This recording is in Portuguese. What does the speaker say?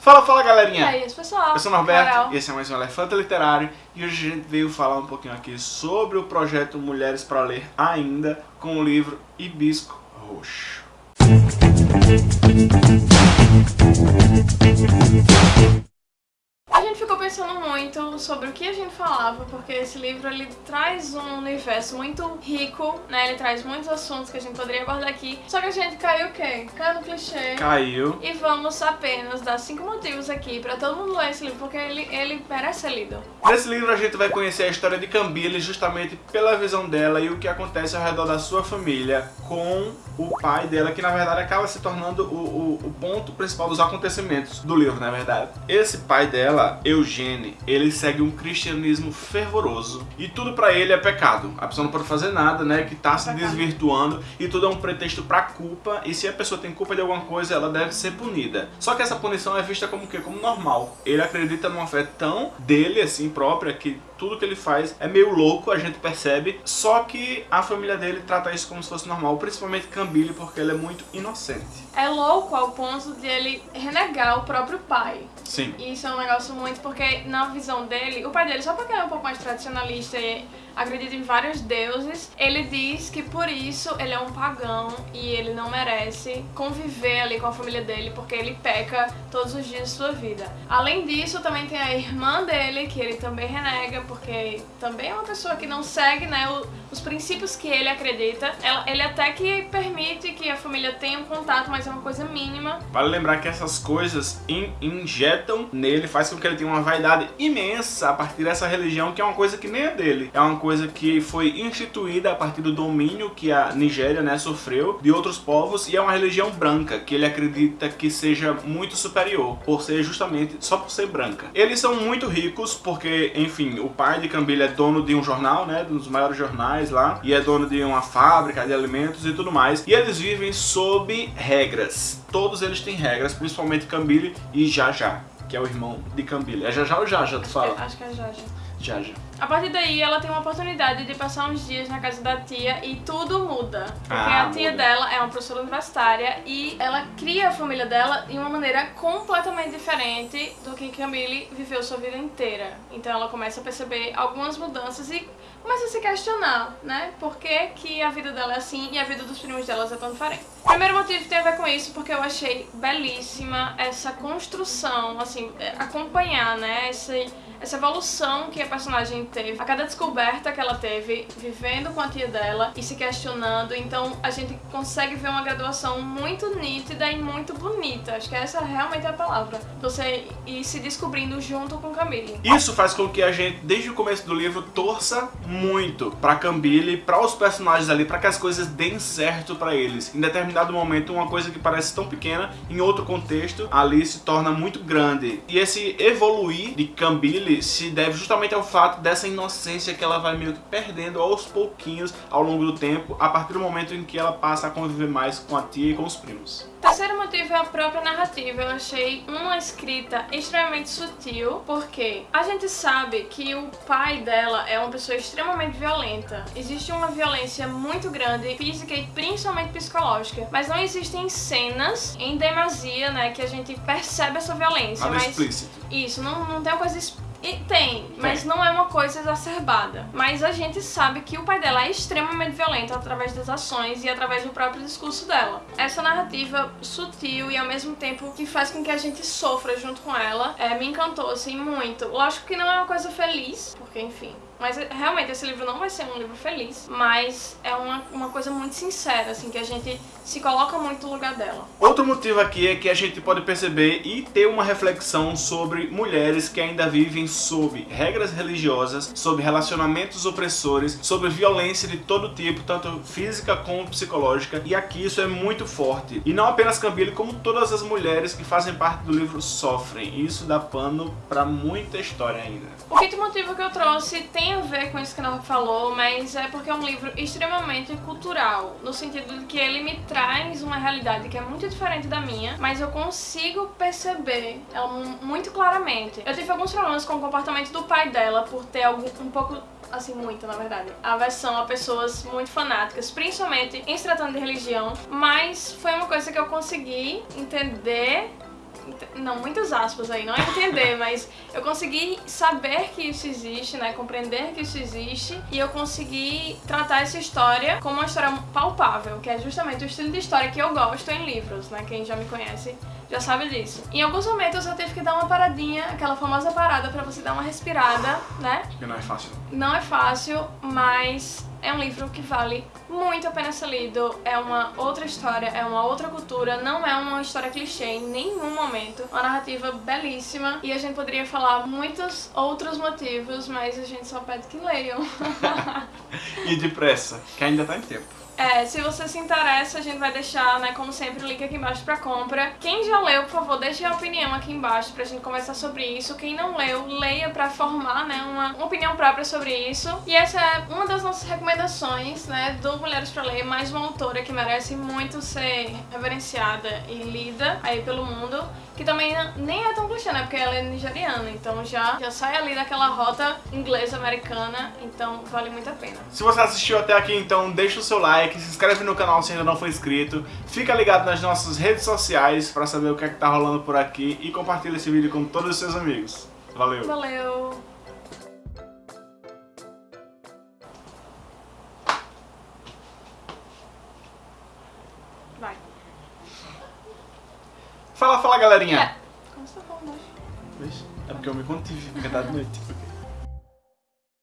Fala, fala galerinha! E aí, pessoal? Eu sou o Norberto Carol. e esse é mais um Elefante Literário e hoje a gente veio falar um pouquinho aqui sobre o projeto Mulheres para Ler Ainda com o livro Hibisco Roxo. Porque esse livro ele traz um universo muito rico, né? Ele traz muitos assuntos que a gente poderia abordar aqui. Só que a gente caiu o quê? Caiu no clichê. Caiu. E vamos apenas dar cinco motivos aqui pra todo mundo ler esse livro, porque ele, ele merece ser lido. Nesse livro a gente vai conhecer a história de Cambile justamente pela visão dela e o que acontece ao redor da sua família com o pai dela, que na verdade acaba se tornando o, o, o ponto principal dos acontecimentos do livro, na verdade. Esse pai dela, Eugene, ele segue um cristianismo fervoroso e tudo pra ele é pecado. A pessoa não pode fazer nada, né, que tá se desvirtuando e tudo é um pretexto pra culpa e se a pessoa tem culpa de alguma coisa, ela deve ser punida. Só que essa punição é vista como o quê? Como normal. Ele acredita numa fé tão dele, assim, própria, que tudo que ele faz é meio louco, a gente percebe, só que a família dele trata isso como se fosse normal, principalmente Cambile, porque ele é muito inocente. É louco ao ponto de ele renegar o próprio pai. Sim. E isso é um negócio muito porque, na visão dele, o pai dele, só porque ele é um pouco mais tradicionalista e acredita em vários deuses, ele diz que por isso ele é um pagão e ele não merece conviver ali com a família dele porque ele peca todos os dias de sua vida. Além disso, também tem a irmã dele, que ele também renega, porque também é uma pessoa que não segue né, os princípios que ele acredita. Ele até que permite que a família tenha um contato, mas é uma coisa mínima. Vale lembrar que essas coisas in- injetam nele, faz com que ele tenha uma vaidade imensa a partir dessa religião, que é uma coisa que nem é dele. É uma coisa que foi instituída a partir do domínio que a Nigéria né, sofreu de outros povos, e é uma religião branca, que ele acredita que seja muito superior, por ser justamente só por ser branca. Eles são muito ricos, porque, enfim, o pai de Cambile é dono de um jornal, né, dos maiores jornais lá, e é dono de uma fábrica de alimentos e tudo mais, e eles vivem sob regras. Todos eles têm regras, principalmente Cambile e Jaja, que é o irmão de Cambile. É Jaja ou Jaja, tu fala? Acho que é Jaja. Jaja. A partir daí, ela tem uma oportunidade de passar uns dias na casa da tia e tudo muda. Porque Ah, a tia muda. dela é uma professora universitária e ela cria a família dela de uma maneira completamente diferente do que Camille viveu sua vida inteira. Então ela começa a perceber algumas mudanças e começa a se questionar, né? Por que, que a vida dela é assim e a vida dos primos delas é tão diferente. O primeiro motivo tem a ver com isso porque eu achei belíssima essa construção, assim, é, acompanhar, né? Esse, essa evolução que a personagem teve, a cada descoberta que ela teve, vivendo com a tia dela e se questionando. Então a gente consegue ver uma graduação muito nítida e muito bonita. Acho que essa realmente é a palavra. Você ir se descobrindo junto com Camille. Isso faz com que a gente, desde o começo do livro, torça muito pra Cambile, para os personagens ali, pra que as coisas deem certo pra eles. Em determinado momento, uma coisa que parece tão pequena, em outro contexto, ali se torna muito grande. E esse evoluir de Se deve justamente ao fato dessa inocência que ela vai meio que perdendo aos pouquinhos ao longo do tempo, a partir do momento em que ela passa a conviver mais com a tia e com os primos. Terceiro motivo é a própria narrativa. Eu achei uma escrita extremamente sutil, porque a gente sabe que o pai dela é uma pessoa extremamente violenta. Existe uma violência muito grande, física e principalmente psicológica, mas não existem cenas em demasia, né, que a gente percebe essa violência. Nada mas explícito. isso, não, não tem uma coisa. es- E tem, mas não é uma coisa exacerbada. Mas a gente sabe que o pai dela é extremamente violento através das ações e através do próprio discurso dela. Essa narrativa sutil e ao mesmo tempo que faz com que a gente sofra junto com ela, é, me encantou assim muito. Lógico que não é uma coisa feliz, porque enfim. Mas realmente esse livro não vai ser um livro feliz, mas é uma, uma coisa muito sincera, assim, que a gente se coloca muito no lugar dela. Outro motivo aqui é que a gente pode perceber e ter uma reflexão sobre mulheres que ainda vivem sob regras religiosas, sob relacionamentos opressores, sobre violência de todo tipo, tanto física como psicológica, e aqui isso é muito forte. E não apenas Cambile, como todas as mulheres que fazem parte do livro sofrem. E isso dá pano pra muita história ainda. O quinto motivo que eu trouxe tem a ver com isso que ela falou, mas é porque é um livro extremamente cultural, no sentido de que ele me traz uma realidade que é muito diferente da minha, mas eu consigo perceber ela mu- muito claramente. Eu tive alguns problemas com o comportamento do pai dela por ter algum, um pouco assim, muito, na verdade, aversão a pessoas muito fanáticas, principalmente em se tratando de religião, mas foi uma coisa que eu consegui entender não, muitas aspas aí, não é entender, mas eu consegui saber que isso existe, né, compreender que isso existe e eu consegui tratar essa história como uma história palpável, que é justamente o estilo de história que eu gosto em livros, né, quem já me conhece já sabe disso. Em alguns momentos eu tive que dar uma paradinha, aquela famosa parada pra você dar uma respirada, né? Que não é fácil. Não é fácil, mas é um livro que vale muito a pena ser lido. É uma outra história, é uma outra cultura, não é uma história clichê em nenhum momento. Uma narrativa belíssima e a gente poderia falar muitos outros motivos, mas a gente só pede que leiam. e depressa, que ainda tá em tempo. É, se você se interessa, a gente vai deixar, né, como sempre, o link aqui embaixo pra compra. Quem já leu, por favor, deixe a opinião aqui embaixo pra gente conversar sobre isso. Quem não leu, leia pra formar, né, uma, opinião própria sobre isso. E essa é uma das nossas recomendações, né, do Mulheres pra Ler, mais uma autora que merece muito ser reverenciada e lida aí pelo mundo que também nem é tão clichê, né? Porque ela é nigeriana, então já, já sai ali daquela rota inglesa-americana, então vale muito a pena. Se você assistiu até aqui, então deixa o seu like, se inscreve no canal se ainda não for inscrito, fica ligado nas nossas redes sociais pra saber o que é que tá rolando por aqui e compartilha esse vídeo com todos os seus amigos. Valeu! Valeu! Fala, fala, galerinha. É. Como você tá falando hoje? É porque eu me contive, porque tá de noite.